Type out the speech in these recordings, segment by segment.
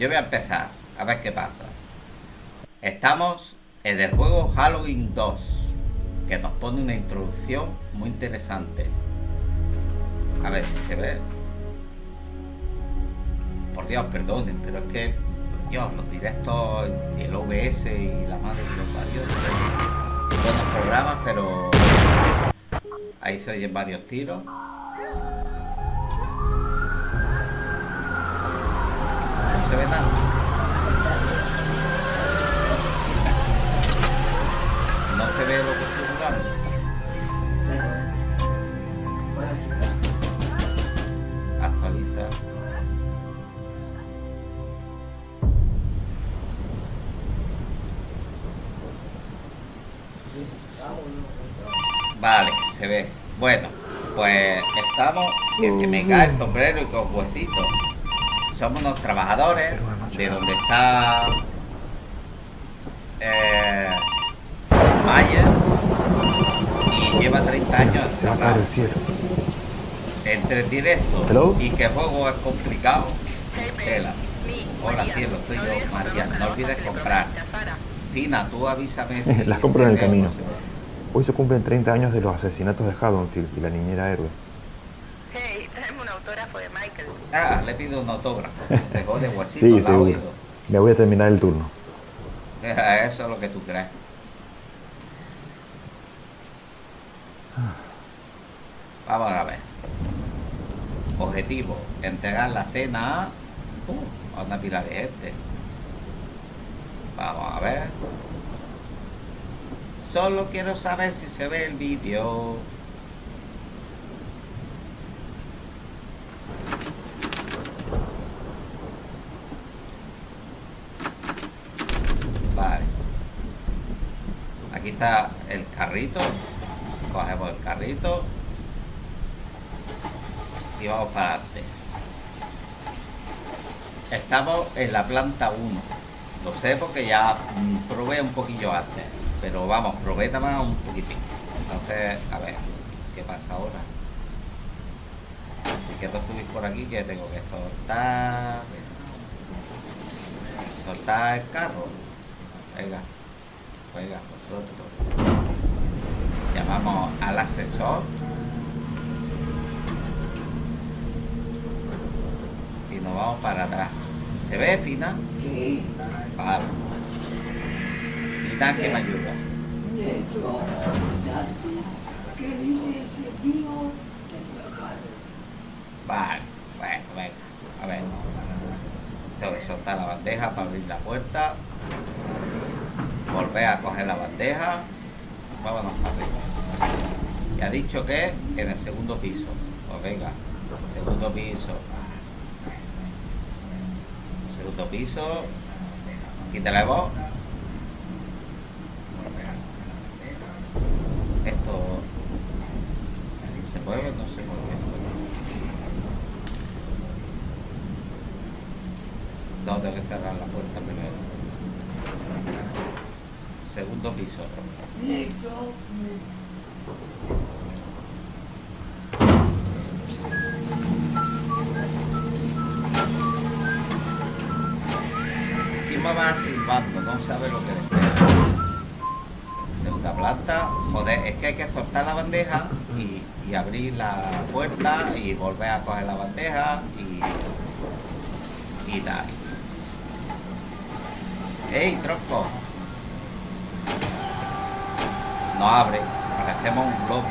yo voy a empezar. A ver qué pasa. Estamos en el juego Halloween 2. Que nos pone una introducción muy interesante. A ver si se ve. Por Dios, perdonen, pero es que... Dios, los directos el OBS y la madre de los varios. Buenos programas, pero... Ahí se oyen varios tiros. Se ve nada. No se ve lo que estoy jugando. Actualiza. Vale, se ve. Bueno, pues estamos que se me cae el sombrero y con huesitos somos unos trabajadores de donde está eh, Myers y lleva 30 años encerrado. Entre directo y que juego es complicado. Tela. Hola cielo, soy yo, María. No olvides comprar. Fina, tú avísame. Las compro en el camino. Hoy se cumplen 30 años de los asesinatos de Haddonfield y la niñera héroe autógrafo de Michael. Ah, le pido un autógrafo. Dejó de huesito sí, seguro. Me voy a terminar el turno. Eso es lo que tú crees. Vamos a ver. Objetivo, entregar la cena a, uh, a una pila de gente. Vamos a ver. Solo quiero saber si se ve el vídeo. aquí el carrito cogemos el carrito y vamos para adelante. Estamos en la planta 1 lo sé porque ya probé un poquillo antes pero vamos, probé también un poquitín. Entonces, a ver ¿qué pasa ahora? si quiero subir por aquí que tengo que soltar soltar el carro. Venga venga Llamamos al asesor. Y nos vamos para atrás. ¿Se ve, Fina? Sí. Vale. Fina, que me ayuda. ¿Qué dice ese tío? Vale, bueno, venga. A ver. Tengo que soltar la bandeja para abrir la puerta volver a coger la bandeja vámonos para arriba y ha dicho que en el segundo piso. Pues venga segundo piso. Segundo piso. Quítale voz esto se puede no se puede no tengo que cerrar la puerta primero segundo piso. Encima va silbando, no sabe lo que le espera. Segunda planta. Joder, es que hay que soltar la bandeja y, y abrir la puerta y volver a coger la bandeja y, y tal. ¡Ey, tronco! No abre, parecemos un globo.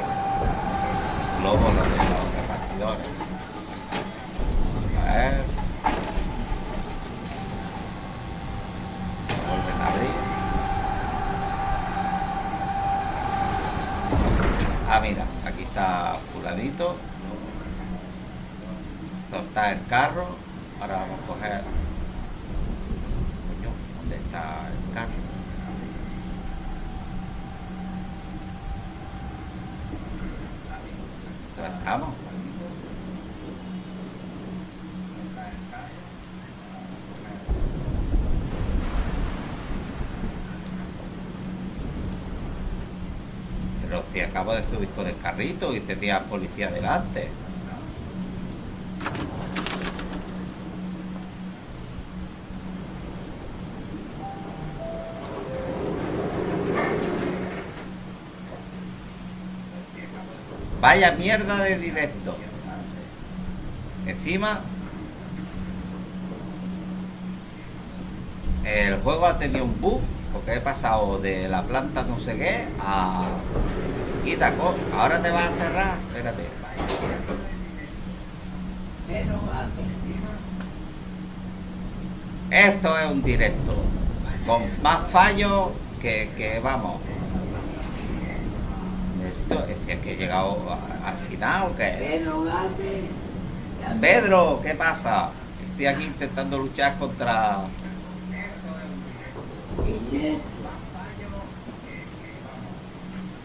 Globo lo de los repartidores. A ver. Vuelven a abrir. Ah, mira, aquí está fuladito. Soltar el carro. Ahora vamos a coger... Coño, ¿dónde está el carro? Vamos. Pero si acabo de subir con el carrito y tenía policía delante. Vaya mierda de directo. Encima El juego ha tenido un bug porque he pasado de la planta no sé qué a... Quita, ahora te vas a cerrar. Espérate. Esto es un directo. Con más fallos que, que vamos. Esto es que he llegado al final o qué. Pedro, ¿qué pasa? Estoy aquí intentando luchar contra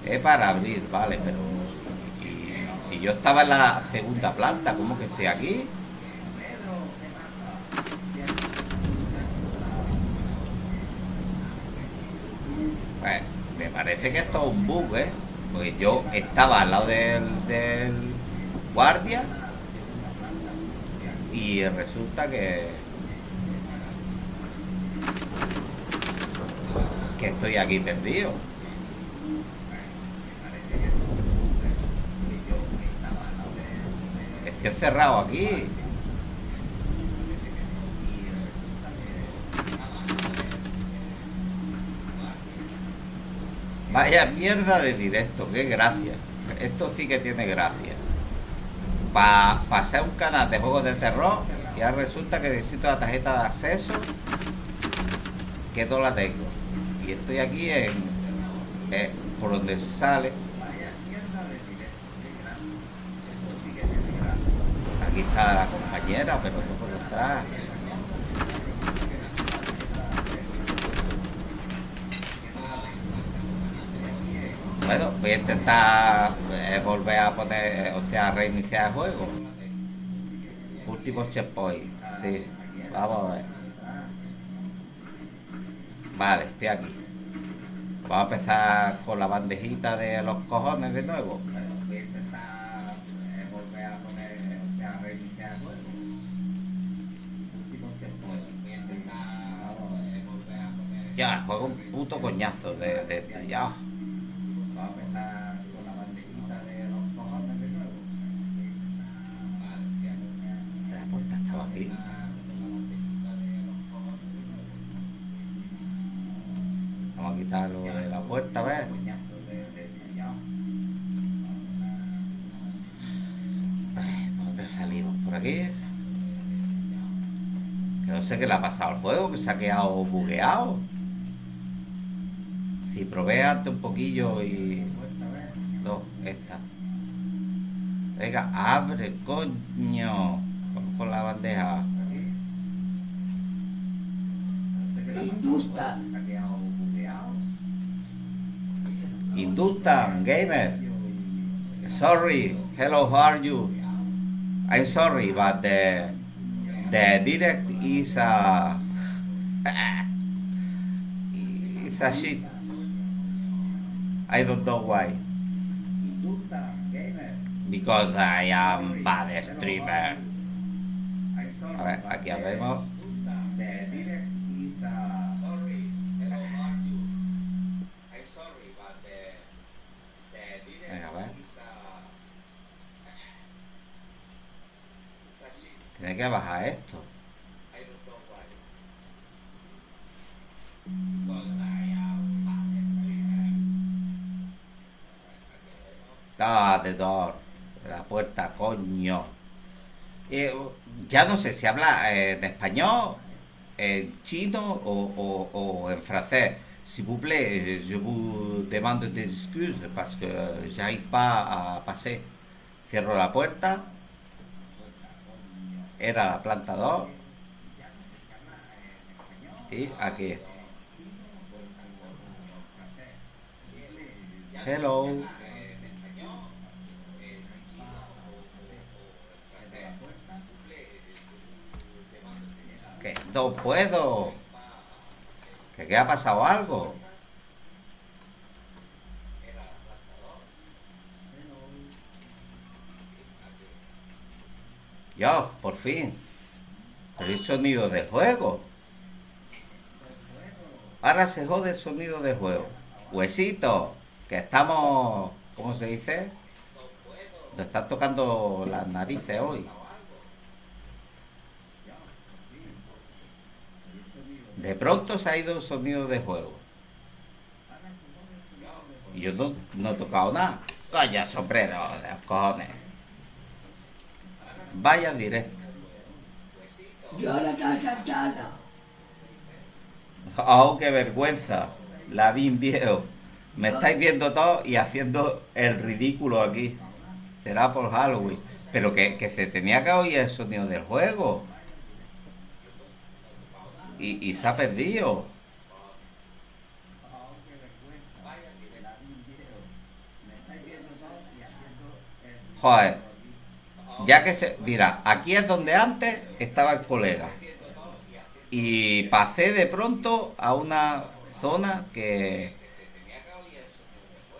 es para abrir, vale, pero... si yo estaba en la segunda planta, ¿cómo que estoy aquí? Pues, me parece que esto es un bug, ¿eh? Porque yo estaba al lado del, del guardia y resulta que estoy aquí perdido. Estoy encerrado aquí. Vaya mierda de directo, qué gracia. Esto sí que tiene gracia. Para pasar un canal de juegos de terror, ya resulta que necesito la tarjeta de acceso, que no la tengo y estoy aquí en eh, por donde sale aquí está la compañera pero no puedo entrar bueno voy a intentar eh, volver a poner o sea reiniciar el juego último checkpoint sí vamos a ver Vale, estoy aquí. Vamos a empezar con la bandejita de los cojones de nuevo. Ya, juego un puto coñazo de, de, ya. Lo de la puerta, ¿ves? ¿Por dónde salimos? ¿Por aquí? Que no sé qué le ha pasado al juego, que se ha quedado bugueado. Si probé antes un poquillo y... No, esta. Venga, abre, coño. con la bandeja. Industa. Industan Gamer. Sorry, hello, how are you? I'm sorry, but the the direct is a it's a shit. I don't know why. Because I am bad streamer. A ver, aquí. Tiene que bajar esto. Ah, de door. La puerta, coño. Eh, ya no sé si habla eh, en español, en chino o, o, en francés. S'il vous plaît, je vous demande des excuses parce que j'arrive pas a passer. Cierro la puerta era la planta 2 y aquí. Hello. Que no puedo. Que qué ha pasado algo fin. El sonido de juego. Ahora se jode el sonido de juego. Huesito, que estamos... ¿Cómo se dice? Te estás tocando las narices hoy. De pronto se ha ido el sonido de juego. Y yo no, he tocado nada. Calla, sombrero, de cojones. Vaya directo. Yo la casa Oh, qué vergüenza. La vi viejo. Me estáis viendo todo y haciendo el ridículo aquí. Será por Halloween. Pero que, que se tenía que oír el sonido del juego. Y, y se ha perdido. Joder. Ya que se... Mira, aquí es donde antes estaba el colega. Y pasé de pronto a una zona que...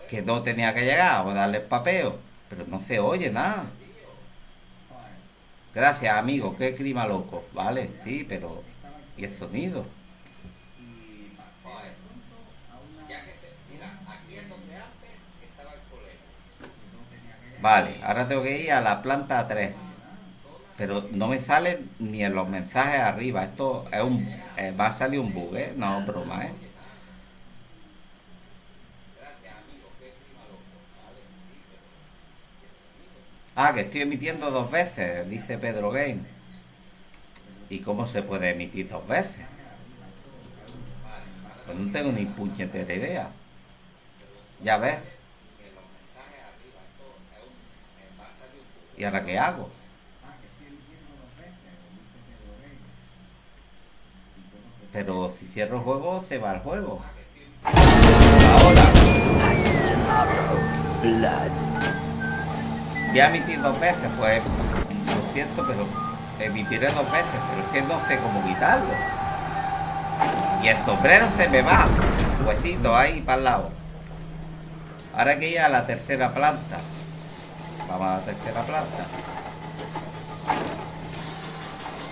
Que no tenía que llegar, o darle papeo. Pero no se oye nada. Gracias, amigo. Qué clima loco. Vale, sí, pero... ¿Y el sonido? Vale, ahora tengo que ir a la planta 3. Pero no me sale ni en los mensajes arriba. Esto es un... Eh, va a salir un bug, ¿eh? No, broma, ¿eh? Ah, que estoy emitiendo dos veces, dice Pedro Game. ¿Y cómo se puede emitir dos veces? Pues no tengo ni puñetera idea. Ya ves. ¿Y ahora qué hago? Pero si cierro el juego, se va el juego. Ahora. Voy a emitir dos veces, pues lo siento, pero emitiré dos veces, pero es que no sé cómo quitarlo. Y el sombrero se me va. Huesito ahí para el lado. Ahora que ir a la tercera planta. Vamos a la tercera planta.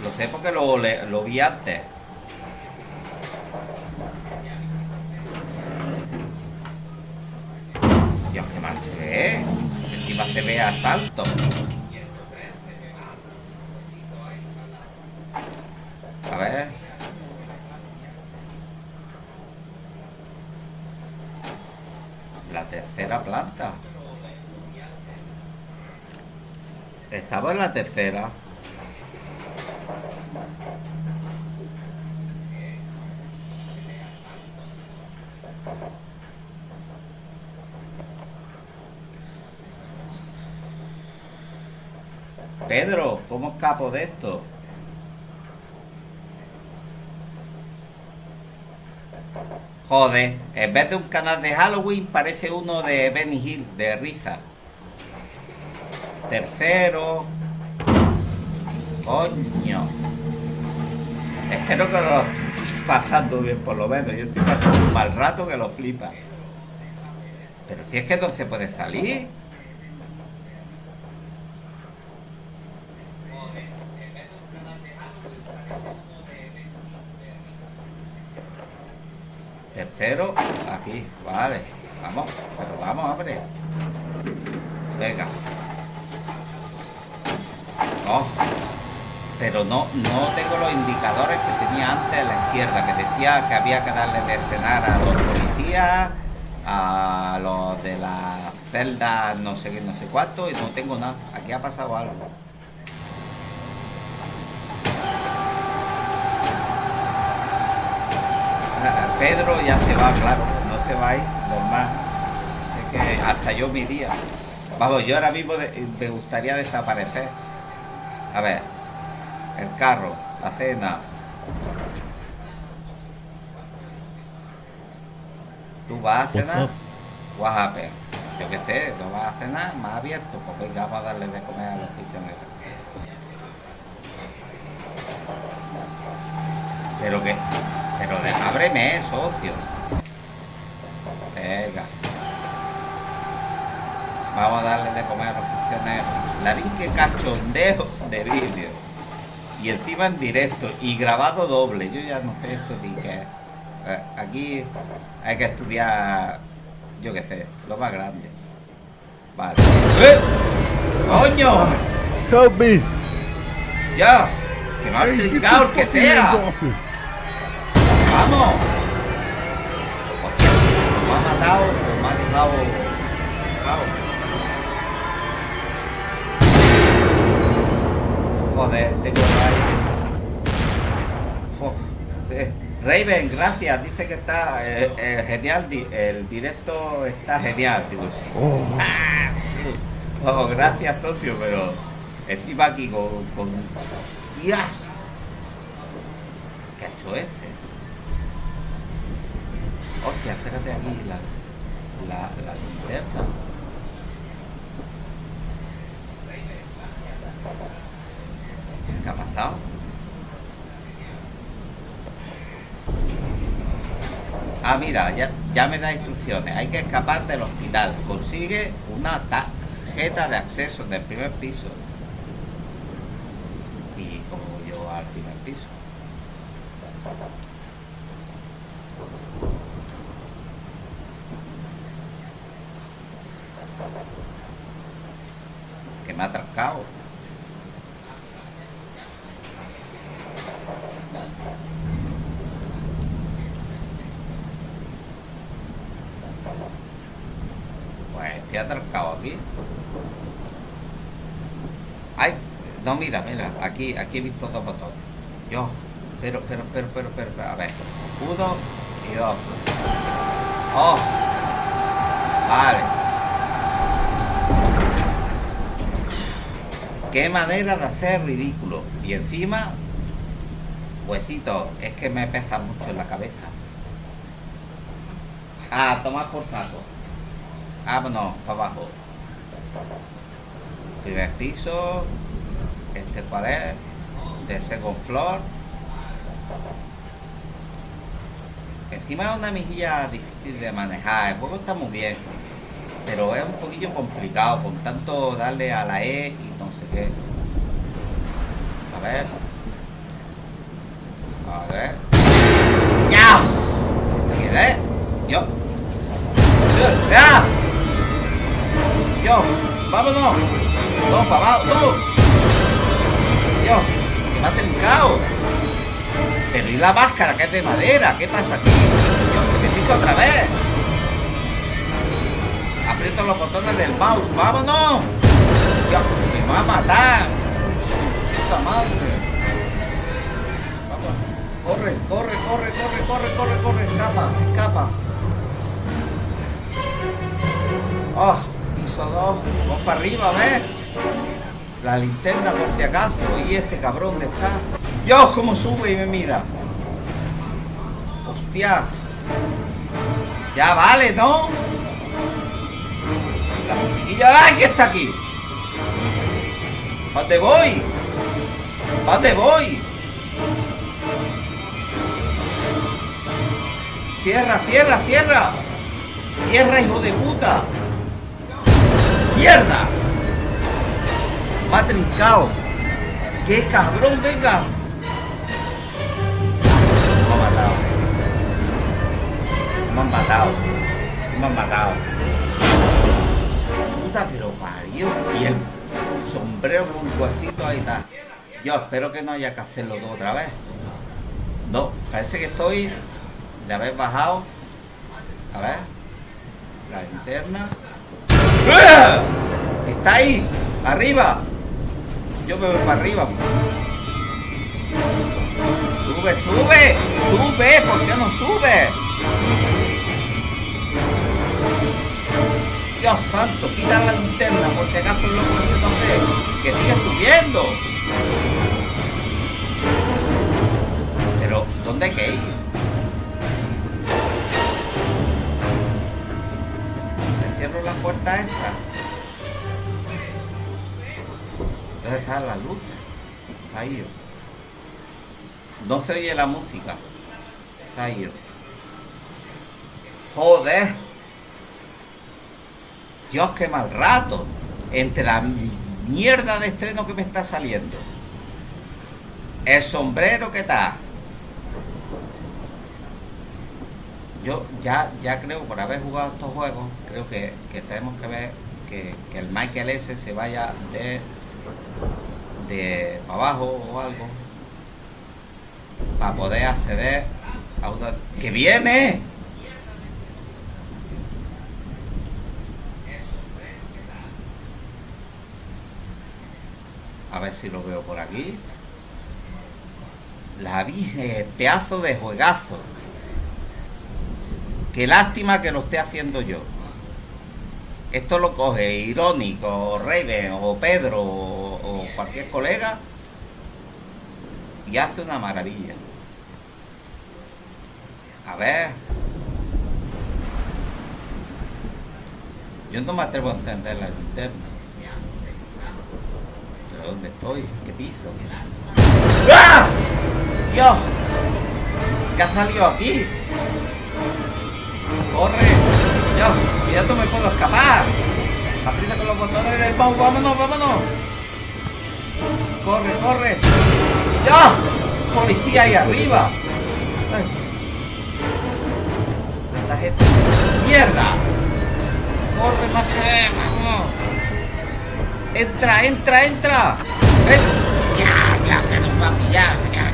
Lo sé porque lo, vi antes. Dios, qué mal se ve. Encima se ve a salto. A ver. La tercera planta. Estaba en la tercera. Pedro, ¿cómo escapo de esto? Joder, en vez de un canal de Halloween parece uno de Benny Hill, de risa. Tercero. Coño. Espero que lo estés pasando bien por lo menos. Yo estoy pasando un mal rato que lo flipa. Pero si es que no se puede salir. Tercero, aquí, vale. Vamos, pero vamos, hombre. Venga. Pero no, no tengo los indicadores que tenía antes a la izquierda, que decía que había que darle de cenar a los policías, a los de la celda no sé qué, no sé cuánto, y no tengo nada. Aquí ha pasado algo. Pedro ya se va, claro, no se va ahí, normal. Es que hasta yo mi día. Vamos, yo ahora mismo me gustaría desaparecer. A ver, el carro, la cena. ¿Tú vas a cenar? What Yo qué sé, ¿no vas a cenar? Más abierto, pues venga, vamos a darle de comer a los prisioneros. Pero que... Pero de, ábreme, socio. Venga. Vamos a darle de comer a los La que cachondeo de vídeo. Y encima en directo. Y grabado doble. Yo ya no sé esto qué eh, Aquí hay que estudiar, yo qué sé, lo más grande. Vale. ¡Eh! ¡Coño! Help me. Ya. Que me ha trincado el que sea. Vamos. Hostia, me ha matado, me ha dejado. Joder, tengo eh, Raven, gracias. Dice que está eh, eh, genial. El directo está genial. Digo, sí. Oh. Ah, oh, gracias, socio, pero encima aquí con. con... ¡Dios! ¿Qué ha hecho este? Hostia, espérate aquí la, la, la linterna. ¿Qué ha pasado? Ah, mira, ya, ya me da instrucciones. Hay que escapar del hospital. Consigue una tarjeta de acceso del primer piso. ¿Y como yo al primer piso? Que me ha atracado. ¿Qué ha atracado aquí? Ay, no, mira, mira, aquí, aquí he visto dos botones. Yo, pero, pero, pero, pero, pero, a ver. Uno y dos. Oh, vale. Qué manera de hacer ridículo. Y encima, huesito, es que me pesa mucho en la cabeza. Ah, tomar por saco. Vámonos, para abajo. Primer piso. Este cuál es. De second floor. Encima es una mejilla difícil de manejar. El juego está muy bien. Pero es un poquillo complicado. Con tanto darle a la E y no sé qué. A ver. A ver. ¡Ya! ¿Esto qué es? Yo. ¡Ya! Yo, vámonos. No, para abajo, no. Dios, que me ha trincado. Pero y la máscara que es de madera, ¿qué pasa aquí? Dios, que me otra vez. Aprieto los botones del mouse, vámonos. Dios, me va a matar. Puta madre. Vamos. Corre, corre, corre, corre, corre, corre, corre, escapa, escapa. Oh piso 2. Vamos para arriba, a ver. La linterna por si acaso. Y este cabrón de está. Dios, cómo sube y me mira. Hostia. Ya vale, ¿no? La musiquilla. ¡Ay, que está aquí! ¿Dónde voy? ¿Dónde voy? Cierra, cierra, cierra. Cierra, hijo de puta. ¡Mierda! Ha trincado. ¡Qué cabrón, venga! Me han matado. Me han matado. Me han matado. Puta, pero parió. Y el sombrero con un huesito ahí está. Yo espero que no haya que hacerlo todo otra vez. No, parece que estoy de haber bajado. A ver. La linterna. Está ahí, arriba. Yo me voy para arriba. Sube, sube, sube, ¿por qué no sube? Dios santo, quita la linterna por si acaso el loco que sigue subiendo. Pero, ¿dónde hay que ir? Cierro la puerta esta. ¿Dónde están las luces? Ahí. No se oye la música. Ahí. Joder. Dios, qué mal rato. Entre la mierda de estreno que me está saliendo. El sombrero que está. Yo ya, ya creo, por haber jugado estos juegos, creo que, tenemos que ver que, que el Michael S se vaya de de para abajo o algo para poder acceder a una que viene a ver si lo veo por aquí. La vi pedazo de juegazo qué lástima que lo esté haciendo yo esto lo coge Irónico, o Raven, o Pedro, o, cualquier colega, y hace una maravilla. A ver. Yo no me atrevo a encender la linterna. ¿Pero dónde estoy? ¿Qué piso? ¡Ah! ¡Dios! ¿Qué ha salido aquí? ¡Corre! Ya no me puedo escapar. Aprieta con los botones del mouse. Vámonos, vámonos. Corre, corre. ¡Ya! Policía ahí arriba. ¡Mierda! Corre más que vamos. Entra, entra, entra. ¿Eh? Ya, ya, que nos va a pillar. Ya.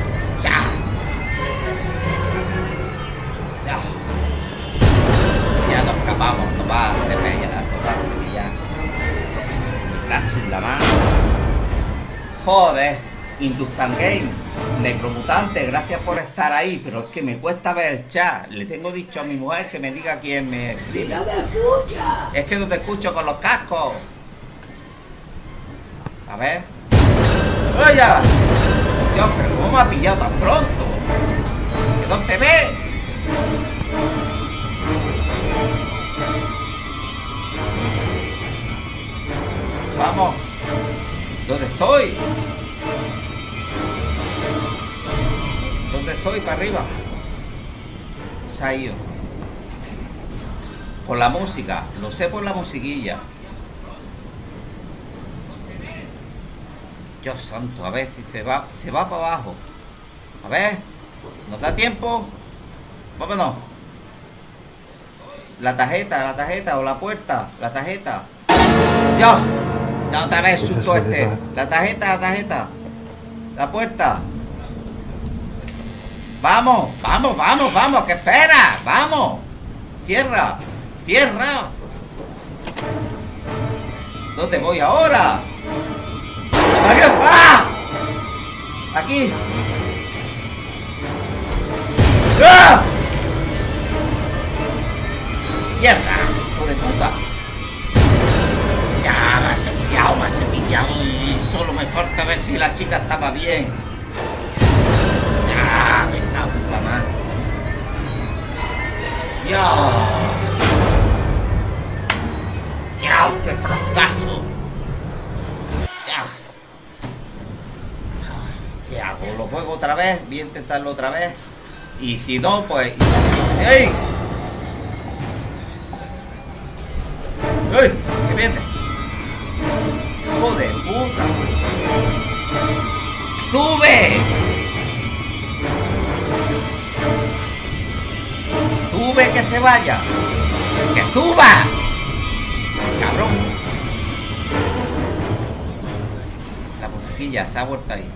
Escapamos, nos va a hacer ya, nos va a hacer ya. la mano. Joder, Industan Game, Necromutante, gracias por estar ahí, pero es que me cuesta ver el chat. Le tengo dicho a mi mujer que me diga quién me escribe. no te escucha! Es que no te escucho con los cascos. A ver. ¡Oye! Dios, pero ¿cómo me ha pillado tan pronto? Que no se ve. Vamos. ¿Dónde estoy? ¿Dónde estoy? Para arriba. Se ha ido. Por la música. Lo sé por la musiquilla. Dios santo, a ver si se va, se va para abajo. A ver, ¿nos da tiempo? Vámonos. La tarjeta, la tarjeta o la puerta, la tarjeta. Dios. La otra vez susto este. La tarjeta, la tarjeta. La puerta. Vamos, vamos, vamos, vamos. ¿Qué espera? Vamos. Cierra. Cierra. ¿Dónde voy ahora? ¡Aquí! ¡Ah! Aquí. ¡Ah! ¡Mierda! ¡Hijo de puta! Ya, me has pillado y solo me falta ver si la chica estaba bien. Ya, me cago en mano. Ya. Ya, qué fracaso. ¿Qué hago? ¿Lo juego otra vez? Voy a intentarlo otra vez. Y si no, pues... ¡Ey! ¡Ey! ¿Qué viene? ¡Hijo de puta! ¡Sube! ¡Sube que se vaya! ¡Que suba! ¡Cabrón! La musiquilla se ha vuelto ahí.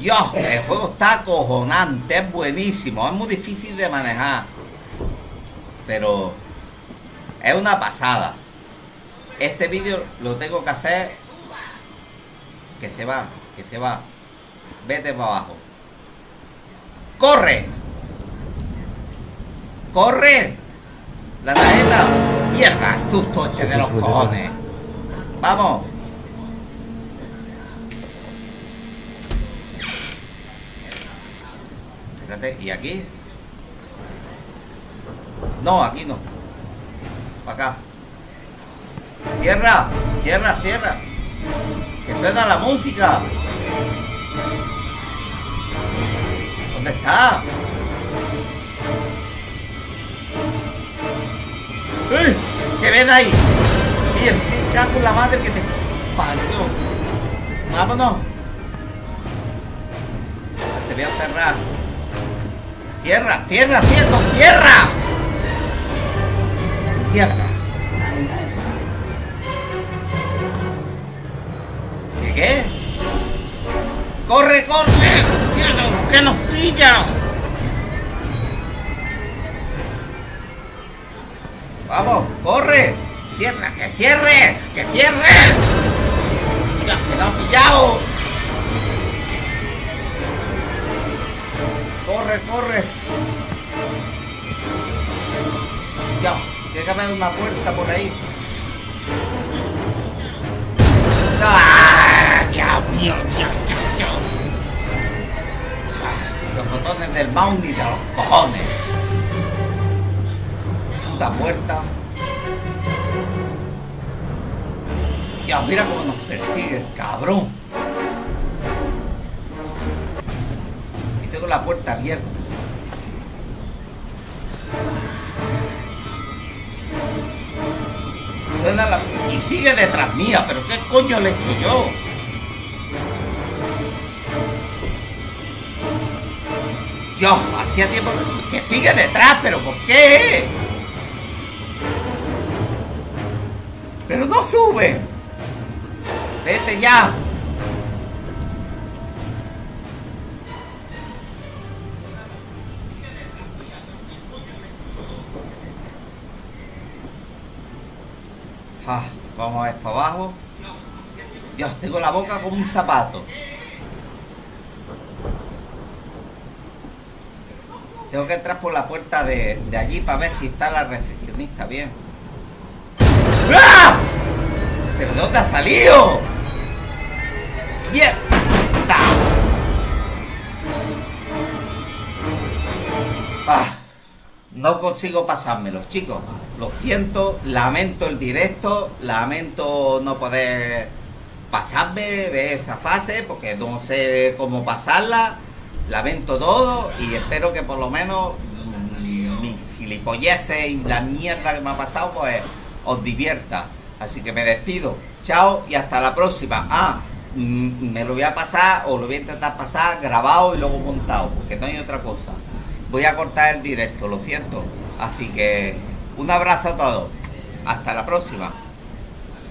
Dios, el juego está acojonante, es buenísimo, es muy difícil de manejar. Pero es una pasada. Este vídeo lo tengo que hacer. Que se va, que se va. Vete para abajo. ¡Corre! ¡Corre! La tarjeta. Mierda, susto este de los cojones. Vamos. Espérate, ¿y aquí? No, aquí no. Para acá. Cierra, cierra, cierra. Que suena la música. ¿Dónde está? ¡Eh! ¿Qué ven ahí? Bien, cago con la madre que te parió. Vámonos. Te voy a cerrar. Cierra, cierra, cierra, cierra. Mierda. ¿Qué qué? ¡Corre, corre! ¡Mierda! ¡Que nos pilla! ¡Vamos! ¡Corre! ¡Cierra! ¡Que cierre! ¡Que cierre! ¡Ya que lo pillado! ¡Corre, corre! Ya, tiene que una puerta por ahí. ¡Ah! ¡Dios mío! Dios, Dios, Los botones del mouse y de los cojones. Puta puerta. Ya, mira cómo nos persigue el cabrón. Y tengo la puerta abierta. Y sigue detrás mía, pero ¿qué coño le he hecho yo? Dios, hacía tiempo que sigue detrás, pero ¿por qué? Pero no sube. ¡Vete ya! Para abajo. Dios, tengo la boca como un zapato. Tengo que entrar por la puerta de, de allí para ver si está la recepcionista bien. ¡Ah! ¿Pero de dónde ha salido? ¡Mierda! No consigo pasármelo, chicos. Lo siento, lamento el directo, lamento no poder pasarme de esa fase porque no sé cómo pasarla. Lamento todo y espero que por lo menos mm, mis gilipolleces y la mierda que me ha pasado pues os divierta. Así que me despido. Chao y hasta la próxima. Ah, Mm, me lo voy a pasar o lo voy a intentar pasar grabado y luego montado, porque no hay otra cosa. Voy a cortar el directo, lo siento. Así que un abrazo a todos. Hasta la próxima.